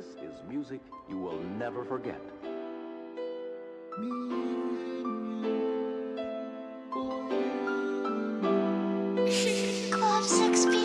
This is music you will never forget. Club 6